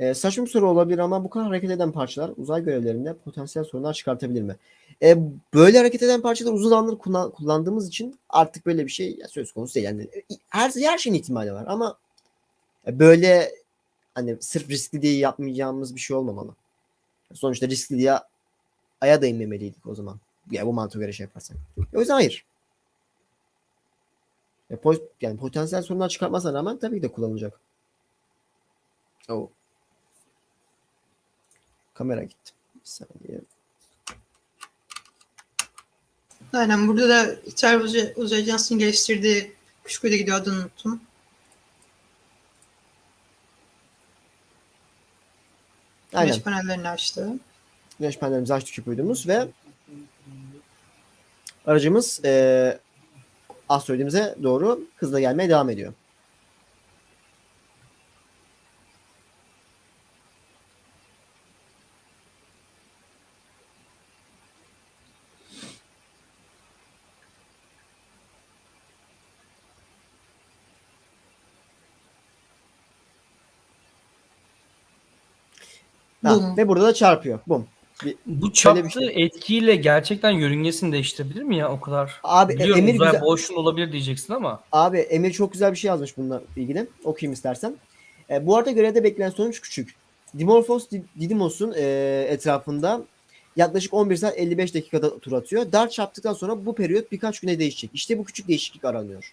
Eee, saçma bir soru olabilir ama bu kadar hareket eden parçalar uzay görevlerinde potansiyel sorunlar çıkartabilir mi? E, böyle hareket eden parçalar uzun zamandır kullan- kullandığımız için artık böyle bir şey söz konusu değil. Yani e, her, her şeyin ihtimali var ama e, böyle hani sırf riskli diye yapmayacağımız bir şey olmamalı. Sonuçta riskli diye aya da inmemeliydik o zaman. Ya bu mantığa göre şey yaparsak. O yüzden hayır. Ya, po- yani potansiyel sorunlar çıkartmasına rağmen tabii ki de kullanılacak. Oh. Kamera gitti. Bir saniye. Aynen burada da İtalya Uzay, Ajansı'nın geliştirdiği küçük gidiyor adını unuttum. Aynen. Güneş panellerini açtı. Güneş panelimizi açtık küpüydüğümüz ve aracımız eee asteroidimize doğru hızla gelmeye devam ediyor. Ha, Bum. ve burada da çarpıyor. Bum. Bu Şöyle çarptığı bir şey. etkiyle gerçekten yörüngesini değiştirebilir mi ya o kadar? Abi e, Biliyorum Emir uzay güzel, boşluğun olabilir diyeceksin ama. abi Emir çok güzel bir şey yazmış bununla ilgili. Okuyayım istersen. E, bu arada görevde beklenen sonuç küçük. Dimorphos Di- Didymos'un e, etrafında yaklaşık 11 saat 55 dakikada tur atıyor. Dart çarptıktan sonra bu periyot birkaç güne değişecek. İşte bu küçük değişiklik aranıyor.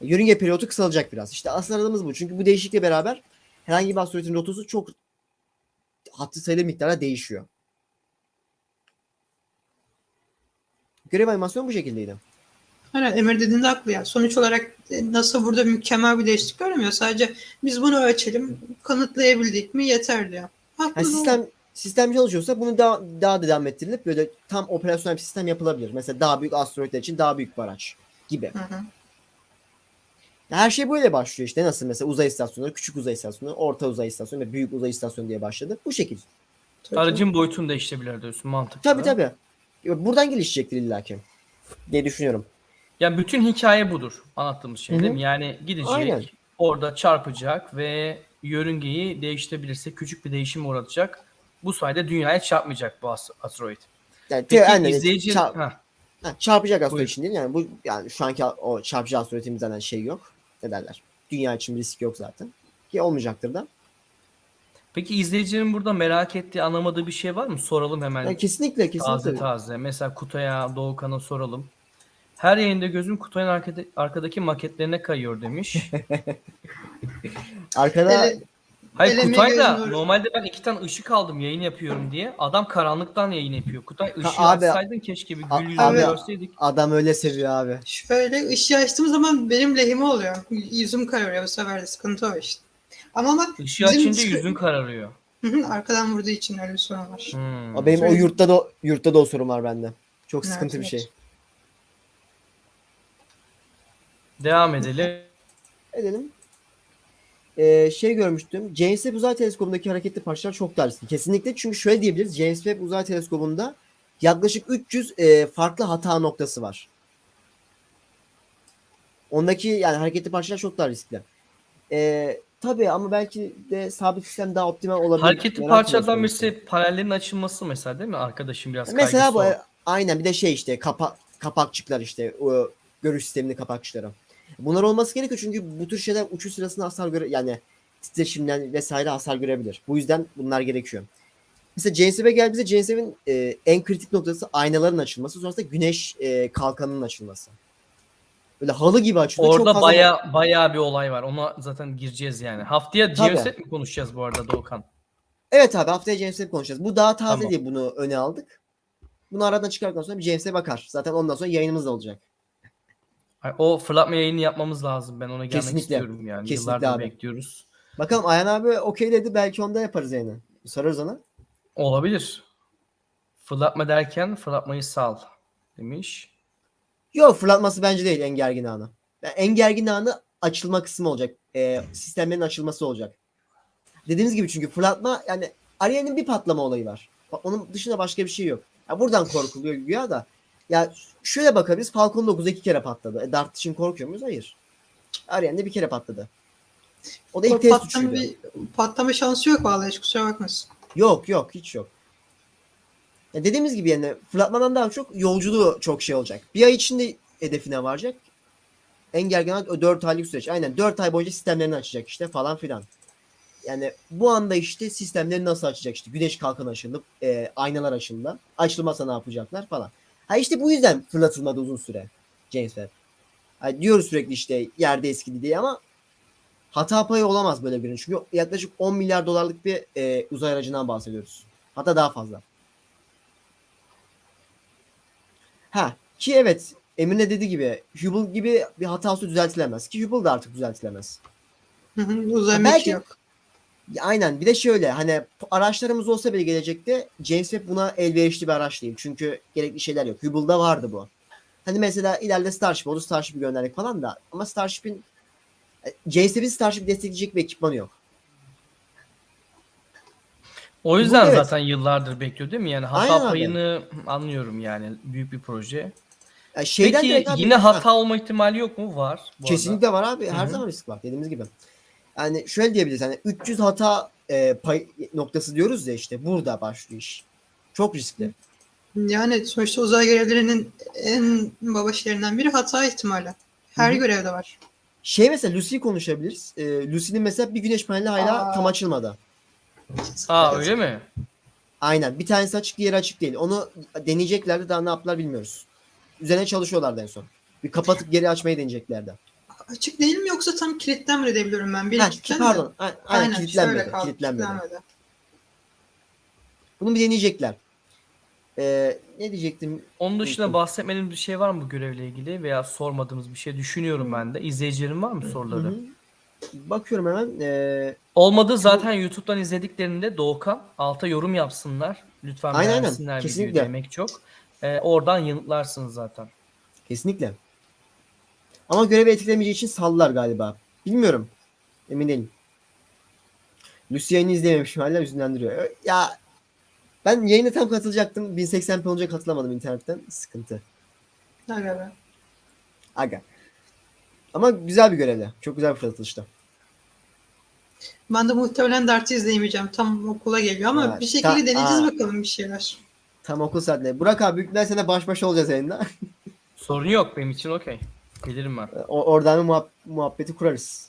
Yörünge periyodu kısalacak biraz. İşte asıl aradığımız bu. Çünkü bu değişiklikle beraber herhangi bir asteroidin rotası çok hatlı sayılı miktarda değişiyor. Görev animasyonu bu şekildeydi. Aynen Emir dediğinde haklı ya. Sonuç olarak e, NASA burada mükemmel bir değişiklik görmüyor. Sadece biz bunu ölçelim, kanıtlayabildik mi yeter diyor. Haklı. Yani sistem sistem çalışıyorsa bunu daha daha da devam ettirilip böyle tam operasyonel bir sistem yapılabilir. Mesela daha büyük asteroidler için daha büyük bir araç gibi. Hı hı. Her şey böyle başlıyor işte. Nasıl mesela uzay istasyonu, küçük uzay istasyonu, orta uzay istasyonu ve büyük uzay istasyonu diye başladı. Bu şekil. Tabii. Aracın boyutunu değiştirebilir diyorsun mantıklı. Tabii tabii. Buradan gelişecektir illaki diye düşünüyorum. Yani bütün hikaye budur anlattığımız şey Hı hı. değil mi? Yani gidecek, Aynen. orada çarpacak ve yörüngeyi değiştirebilirse küçük bir değişim uğratacak. Bu sayede dünyaya çarpmayacak bu as- asteroid. Yani Peki aynen, izleyici... çar- Heh, ha, çarpacak asteroid için değil. Yani bu yani şu anki o çarpıcı asteroidimiz zaten şey yok. Ne derler? Dünya için bir risk yok zaten. Ki olmayacaktır da. Peki izleyicinin burada merak ettiği, anlamadığı bir şey var mı? Soralım hemen. Yani kesinlikle kesinlikle. Taze taze. Mesela Kutay'a, Doğukan'a soralım. Her yayında gözüm Kutay'ın arkada, arkadaki maketlerine kayıyor demiş. Arkada Ele- Hayır Eleme Kutay da gözüm normalde ben iki tane ışık aldım yayın yapıyorum diye. Adam karanlıktan yayın yapıyor. Kutay ışığı abi- açsaydın keşke bir A- gül yüzünü abi- görseydik. adam öyle seviyor abi. Şöyle ışığı açtığım zaman benim lehime oluyor. Yüzüm kararıyor bu sefer de sıkıntı o işte. Ama bak Işığı bizim açınca yüzün kararıyor. Hı hı, arkadan vurduğu için öyle bir sorun var. Hmm. O benim o Şöyle- yurtta da yurtta da o sorun var bende. Çok Evet, sıkıntı bir evet. şey. Devam edelim. Edelim. Ee, şey görmüştüm. James Webb Uzay Teleskobu'ndaki hareketli parçalar çok daha riskli. Kesinlikle çünkü şöyle diyebiliriz. James Webb Uzay Teleskobu'nda yaklaşık 300 e, farklı hata noktası var. Ondaki yani hareketli parçalar çok daha riskli. Ee, tabii ama belki de sabit sistem daha optimal olabilir. Hareketli parçalardan birisi panellerin açılması mesela değil mi? Arkadaşım biraz Mesela bu o. aynen bir de şey işte kapa, kapakçıklar işte o görüş sisteminin kapakçıkları. Bunlar olması gerekiyor çünkü bu tür şeyler uçuş sırasında hasar göre yani titreşimden vesaire hasar görebilir. Bu yüzden bunlar gerekiyor. Mesela Webb'e geldiğimizde Webb'in e, en kritik noktası aynaların açılması sonrasında güneş e, kalkanının açılması. Böyle halı gibi açılıyor. Çok Orada fazla- baya baya bir olay var. Ona zaten gireceğiz yani. Haftaya Webb mi konuşacağız bu arada Doğukan? Evet abi haftaya Webb konuşacağız. Bu daha taze Tamam. diye bunu öne aldık. Bunu aradan çıkardıktan sonra bir Webb bakar. Zaten ondan sonra yayınımız da olacak. Ay, O fırlatma yayını yapmamız lazım. Ben ona gelmek Kesinlikle. istiyorum yani. Kesinlikle Yıllardır abi. bekliyoruz. Bakalım Ayhan abi okey dedi belki onda yaparız yani. Sorarız ona. Olabilir. Fırlatma derken fırlatmayı sal demiş. Yok fırlatması bence değil en gergin anı. Yani en gergin anı açılma kısmı olacak. Ee, sistemlerin açılması olacak. Dediğimiz gibi çünkü fırlatma yani Ariel'in bir patlama olayı var. Bak, Onun dışında başka bir şey yok. Ya buradan korkuluyor güya da. Ya şöyle bakabiliriz. Falcon 9 iki kere patladı. E, Dart için korkuyor muyuz? Hayır. Ariel'de bir kere patladı. O da ilk test patlama, bir, patlama şansı yok vallahi hiç kusura bakmasın. Yok yok hiç yok. Ya dediğimiz gibi yani fırlatmadan daha çok yolculuğu çok şey olacak. Bir ay içinde hedefine varacak. En gergin an o 4 aylık süreç. Aynen 4 ay boyunca sistemlerini açacak işte falan filan. Yani bu anda işte sistemleri nasıl açacak işte güneş kalkanı açılıp e, aynalar açıldı. Açılmasa ne yapacaklar falan. Ha işte bu yüzden fırlatılmadı uzun süre James Webb. Ha diyoruz sürekli işte yerde eskidi diye ama hata payı olamaz böyle birinin. Çünkü yaklaşık 10 milyar dolarlık bir e, uzay aracından bahsediyoruz. Hatta daha fazla. Ha ki evet Emir de dediği gibi Hubble gibi bir hatası düzeltilemez. Ki Hubble da artık düzeltilemez. Hı hı, Uzay belki- yok. Aynen bir de şöyle hani araçlarımız olsa bile gelecekte James Webb buna elverişli bir araç değil. Çünkü gerekli şeyler yok. Hubble'da vardı bu. Hani mesela ileride Starship oldu Starship'i gönderdik falan da ama Starship'in e, James Webb'in Starship destekleyecek bir ekipmanı yok. O yüzden evet. zaten yıllardır bekliyor değil mi? Yani hata Aynen abi. payını anlıyorum yani. Büyük bir proje. Yani şeyden Peki direkt abi- yine Ha. hata olma ihtimali yok mu? Var. bu arada. Kesinlikle var abi. Her Hı hı. zaman risk var dediğimiz gibi. Yani şöyle diyebiliriz hani 300 hata e, pay noktası diyoruz ya işte burada başlıyor iş. Çok riskli. Yani sonuçta uzay görevlerinin en baba şeylerinden biri hata ihtimali. Her Hı hı. görevde var. Şey mesela Lucy'yi konuşabiliriz. E, Lucy'nin mesela bir güneş paneli hala Aa. tam açılmadı. Aa öyle mi? Aynen. Bir tanesi açık diğeri açık değil. Onu deneyeceklerdi daha ne yaptılar bilmiyoruz. Üzerine çalışıyorlardı en son. Bir kapatıp geri açmayı deneyeceklerdi. Açık değil mi yoksa tam kilitlenmedi diye biliyorum ben. Bir Ha, pardon. Aynen, Aynen kilitlenmedi. kaldı, kilitlenmedi. kilitlenmedi. Bunu bir deneyecekler. Ee, ne diyecektim? Onun dışında bahsetmediğimiz bir şey var mı bu görevle ilgili veya sormadığımız bir şey düşünüyorum ben de. İzleyicilerin var mı soruları? Hı hı. Bakıyorum hemen. Ee, Olmadı zaten YouTube'dan izlediklerinde Doğukan alta yorum yapsınlar. Lütfen Aynen, aynen. beğensinler videoyu Kesinlikle. demek çok. Ee, oradan yanıtlarsınız zaten. kesinlikle. Ama görevi etkilemeyeceği için sallar galiba. Bilmiyorum. Emin değilim. Lucy yayını izleyememişim hala üzünlendiriyor. Ee, Ya ben yayına tam katılacaktım. 1080p olunca katılamadım internetten. Sıkıntı. Aga be. Aga. Ama güzel bir görevde. Çok güzel bir fırlatılışta. Ben de muhtemelen Dart'ı izleyemeyeceğim. Tam okula geliyor ama Ha, bir şekilde ta- deneyeceğiz aa. bakalım bir şeyler. Tam okul saatinde. Burak abi büyük ihtimalle seninle baş başa olacağız yayında. Sorun yok benim için okey. Gelirim ben. O- Oradan bir muhab- muhabbeti kurarız.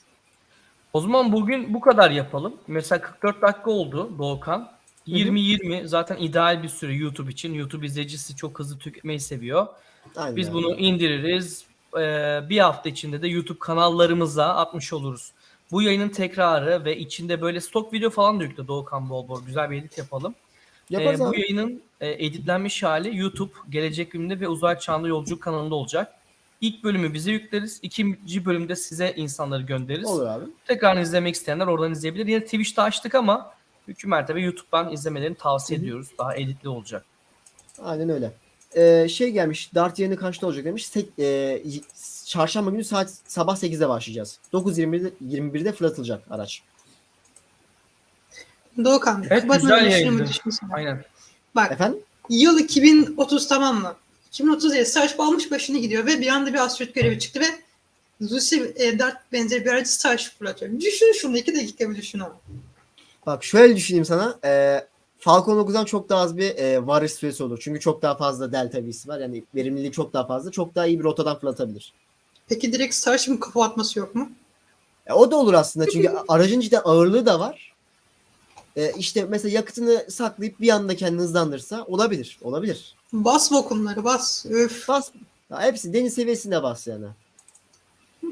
O zaman bugün bu kadar yapalım. Mesela 44 dakika oldu Doğukan. 20-20 zaten ideal bir süre YouTube için. YouTube izleyicisi çok hızlı tüketmeyi seviyor. Aynen. Biz bunu indiririz. Ee, bir hafta içinde de YouTube kanallarımıza atmış oluruz. Bu yayının tekrarı ve içinde böyle stok video falan da yükle Doğukan bol bol. Güzel bir edit yapalım. Yaparız Ee, bu abi. yayının e, editlenmiş hali YouTube, Gelecek Günde ve Uzay Çağında Yolculuk kanalında olacak. İlk bölümü bize yükleriz. İkinci bölümde size insanları göndeririz. Olur abi. Tekrar izlemek isteyenler oradan izleyebilir. Yine Twitch'te açtık ama mümkün mertebe YouTube'dan izlemelerini tavsiye Hı hı. ediyoruz. Daha editli olacak. Aynen öyle. Ee, şey gelmiş. Dart yayını kaçta olacak demiş. Sek, e, çarşamba günü saat sabah 8'de başlayacağız. 9.21'de 21'de fırlatılacak araç. Doğukan, Evet, kapatmadan güzel? Aynen. Bak Efendim? yıl 2030 tamam mı? 2030 diye Starship almış başını gidiyor ve bir anda bir asteroid görevi çıktı ve Lucy e, Dart benzeri bir aracı Starship fırlatıyor. Düşün şunu iki dakika bir düşün onu. Bak şöyle düşüneyim sana. Ee, Falcon 9'dan çok daha az bir e, varış süresi olur. Çünkü çok daha fazla delta V'si var. Yani verimliliği çok daha fazla. Çok daha iyi bir rotadan fırlatabilir. Peki direkt Starship'in kafa atması yok mu? E, o da olur aslında. Çünkü aracın cidden ağırlığı da var. E, işte mesela yakıtını saklayıp bir anda kendini hızlandırsa olabilir. Olabilir. Bas vakumları bas. Öf. Bas. Ya hepsi deniz seviyesinde bas yani.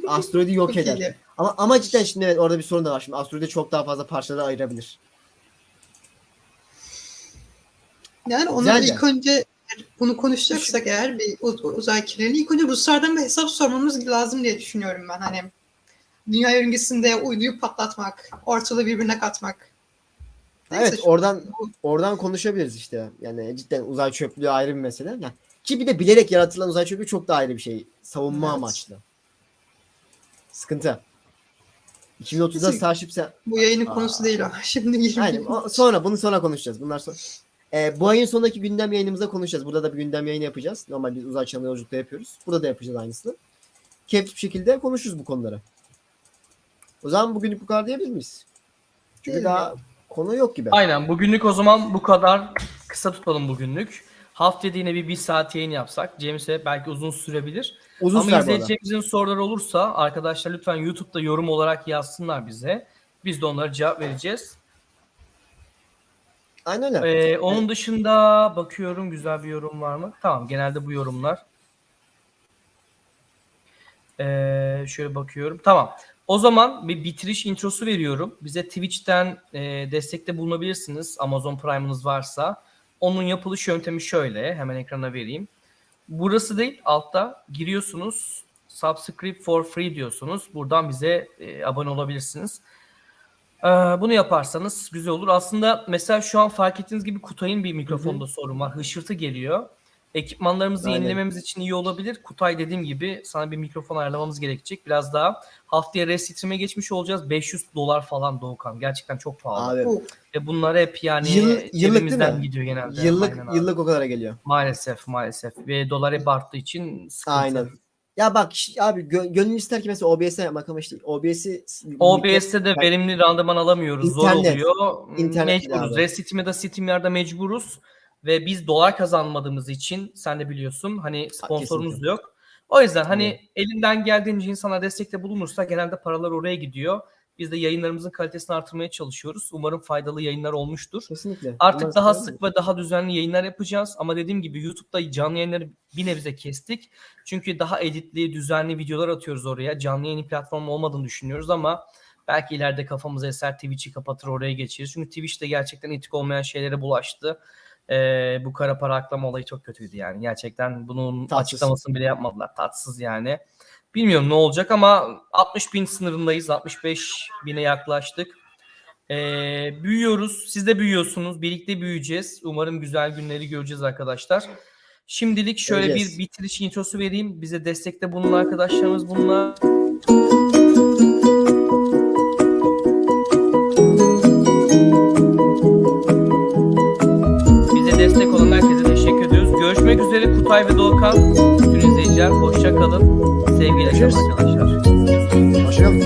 Asteroidi yok Çok eder. iyi. Ama ama cidden şimdi evet orada bir sorun da var. Şimdi asteroidi çok daha fazla parçalara ayırabilir. Yani onu Güzel ilk önce bunu konuşacaksak eğer bir uz- uzay kirliliği ilk önce Ruslardan bir hesap sormamız lazım diye düşünüyorum ben. Hani dünya yörüngesinde uyduyu patlatmak, ortalığı birbirine katmak. Neyse, Evet oradan oradan konuşabiliriz işte. Yani cidden uzay çöplüğü ayrı bir mesele. Yani ki bir de bilerek yaratılan uzay çöplüğü çok da ayrı bir şey. Savunma Evet. amaçlı. Sıkıntı. 2030'da Kesinlikle. Starship sen... Bu yayının Aa. konusu değil o. Şimdi. Aynen. o- Sonra bunu sonra konuşacağız. Bunlar sonra. Ee, bu ayın sonundaki gündem yayınımızda konuşacağız. Burada da bir gündem yayını yapacağız. Normal biz uzay çağında yolculukta yapıyoruz. Burada da yapacağız aynısını. Keyifli bir şekilde konuşuruz bu konuları. O zaman bugünlük bu kadar diyebilir miyiz? Çünkü Değil daha konu yok gibi. Aynen bugünlük o zaman bu kadar kısa tutalım bugünlük. Haftaya yine bir, bir saat yayın yapsak. James'e belki uzun sürebilir. Uzun Ama izleyicilerimizin soruları olursa arkadaşlar lütfen YouTube'da yorum olarak yazsınlar bize. Biz de onlara cevap vereceğiz. Aynen öyle. Ee, onun dışında bakıyorum güzel bir yorum var mı? Tamam genelde bu yorumlar. Ee, şöyle bakıyorum. Tamam. O zaman bir bitiriş introsu veriyorum. Bize Twitch'ten e, destekte bulunabilirsiniz. Amazon Prime'ınız varsa. Onun yapılış yöntemi şöyle. Hemen ekrana vereyim. Burası değil altta giriyorsunuz. Subscribe for free diyorsunuz. Buradan bize e, abone olabilirsiniz. Ee, bunu yaparsanız güzel olur. Aslında mesela şu an fark ettiğiniz gibi Kutay'ın bir mikrofonda sorun var. Hışırtı geliyor. Ekipmanlarımızı Aynen. yenilememiz için iyi olabilir. Kutay dediğim gibi sana bir mikrofon ayarlamamız gerekecek. Biraz daha haftaya restream'e geçmiş olacağız. 500 dolar falan Doğukan. Gerçekten çok pahalı. Abi Ve bunlar hep yani Yıl- yıllık değil mi? gidiyor genelde. yıllık Aynen abi. yıllık o kadara geliyor. Maalesef maalesef. Ve dolar hep arttığı için sıkıntı. Aynen. Ya bak abi gö- gönül ister ki mesela OBS'e yapmak ama işte OBS'i OBS'te de verimli randıman alamıyoruz. Zor İnternet. oluyor. İnternet mecburuz. abi. Restream ya da Steam'lerde mecburuz. Ve biz dolar kazanmadığımız için sen de biliyorsun hani sponsorumuz kesinlikle. yok. O yüzden hani Aynen. elinden geldiğince insana destekte bulunursa genelde paralar oraya gidiyor. Biz de yayınlarımızın kalitesini artırmaya çalışıyoruz. Umarım faydalı yayınlar olmuştur. Kesinlikle. Artık Umarız daha sık ve daha düzenli yayınlar yapacağız. Ama dediğim gibi YouTube'da canlı yayınları bir nebze kestik. Çünkü daha editli, düzenli videolar atıyoruz oraya. Canlı yayın platformu olmadığını düşünüyoruz ama belki ileride kafamıza eser Twitch'i kapatır oraya geçeriz. Çünkü Twitch'te gerçekten etik olmayan şeylere bulaştı. Ee, bu kara para aklama olayı çok kötüydü yani. Gerçekten bunun Tatsız. açıklamasını bile yapmadılar. Tatsız yani. Bilmiyorum ne olacak ama 60 bin sınırındayız. 65 bine yaklaştık. Ee, büyüyoruz. Siz de büyüyorsunuz. Birlikte büyüyeceğiz. Umarım güzel günleri göreceğiz arkadaşlar. Şimdilik şöyle Göreceğiz. bir bitiriş introsu vereyim. Bize destekte bulunan arkadaşlarımız bunlar. üzere Kutay ve Doğukan. Bütün izleyiciler hoşça kalın. Sevgiyle arkadaşlar. Hoşça kalın.